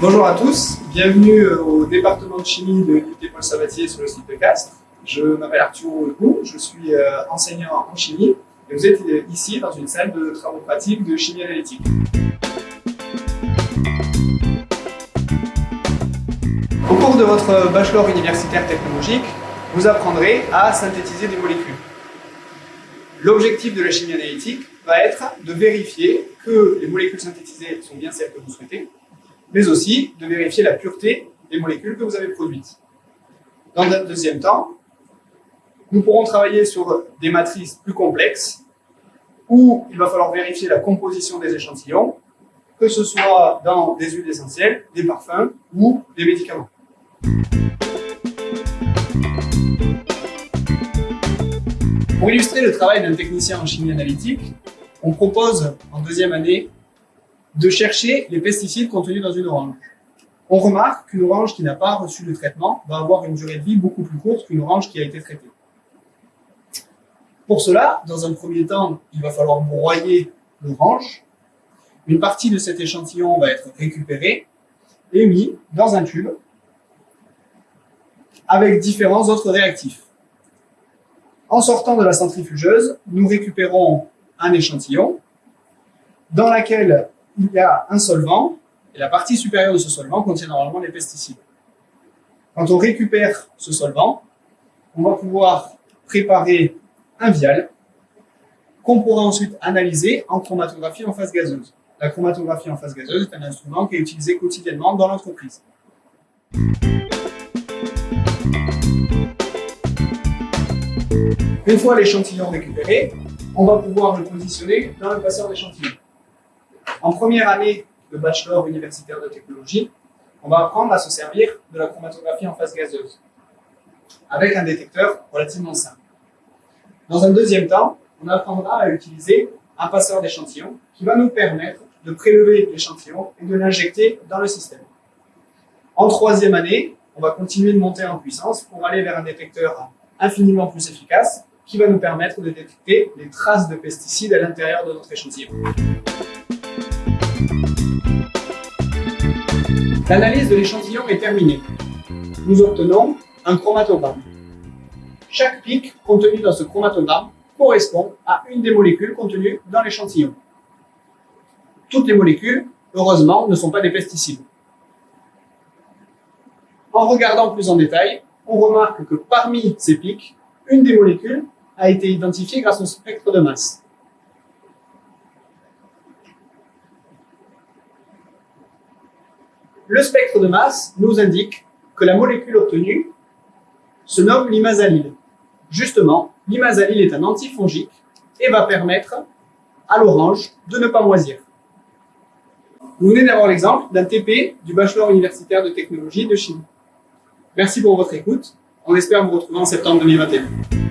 Bonjour à tous, bienvenue au département de chimie de l'UT Paul Sabatier sur le site de Castres. Je m'appelle Arthur Legout, je suis euh, enseignant en chimie et vous êtes ici dans une salle de travaux pratiques de chimie analytique. Au cours de votre bachelor universitaire technologique, vous apprendrez à synthétiser des molécules. L'objectif de la chimie analytique va être de vérifier que les molécules synthétisées sont bien celles que vous souhaitez, mais aussi de vérifier la pureté des molécules que vous avez produites. Dans un deuxième temps, nous pourrons travailler sur des matrices plus complexes où il va falloir vérifier la composition des échantillons, que ce soit dans des huiles essentielles, des parfums ou des médicaments. Pour illustrer le travail d'un technicien en chimie analytique, on propose en deuxième année de chercher les pesticides contenus dans une orange. On remarque qu'une orange qui n'a pas reçu le traitement va avoir une durée de vie beaucoup plus courte qu'une orange qui a été traitée. Pour cela, dans un premier temps, il va falloir broyer l'orange. Une partie de cet échantillon va être récupérée et mis dans un tube avec différents autres réactifs. En sortant de la centrifugeuse, nous récupérons un échantillon dans lequel il y a un solvant, et la partie supérieure de ce solvant contient normalement les pesticides. Quand on récupère ce solvant, on va pouvoir préparer un vial qu'on pourra ensuite analyser en chromatographie en phase gazeuse. La chromatographie en phase gazeuse est un instrument qui est utilisé quotidiennement dans l'entreprise. Une fois l'échantillon récupéré, on va pouvoir le positionner dans le passeur d'échantillon. En première année de bachelor universitaire de technologie, on va apprendre à se servir de la chromatographie en phase gazeuse, avec un détecteur relativement simple. Dans un deuxième temps, on apprendra à utiliser un passeur d'échantillon qui va nous permettre de prélever l'échantillon et de l'injecter dans le système. En troisième année, on va continuer de monter en puissance pour aller vers un détecteur infiniment plus efficace qui va nous permettre de détecter les traces de pesticides à l'intérieur de notre échantillon. L'analyse de l'échantillon est terminée. Nous obtenons un chromatogramme. Chaque pic contenu dans ce chromatogramme correspond à une des molécules contenues dans l'échantillon. Toutes les molécules, heureusement, ne sont pas des pesticides. En regardant plus en détail, on remarque que parmi ces pics, une des molécules a été identifiée grâce au spectre de masse. Le spectre de masse nous indique que la molécule obtenue se nomme l'imazalil. Justement, l'imazalil est un antifongique et va permettre à l'orange de ne pas moisir. Vous venez d'avoir l'exemple d'un TP du bachelor universitaire de technologie de chimie. Merci pour votre écoute. On espère vous retrouver en septembre 2021.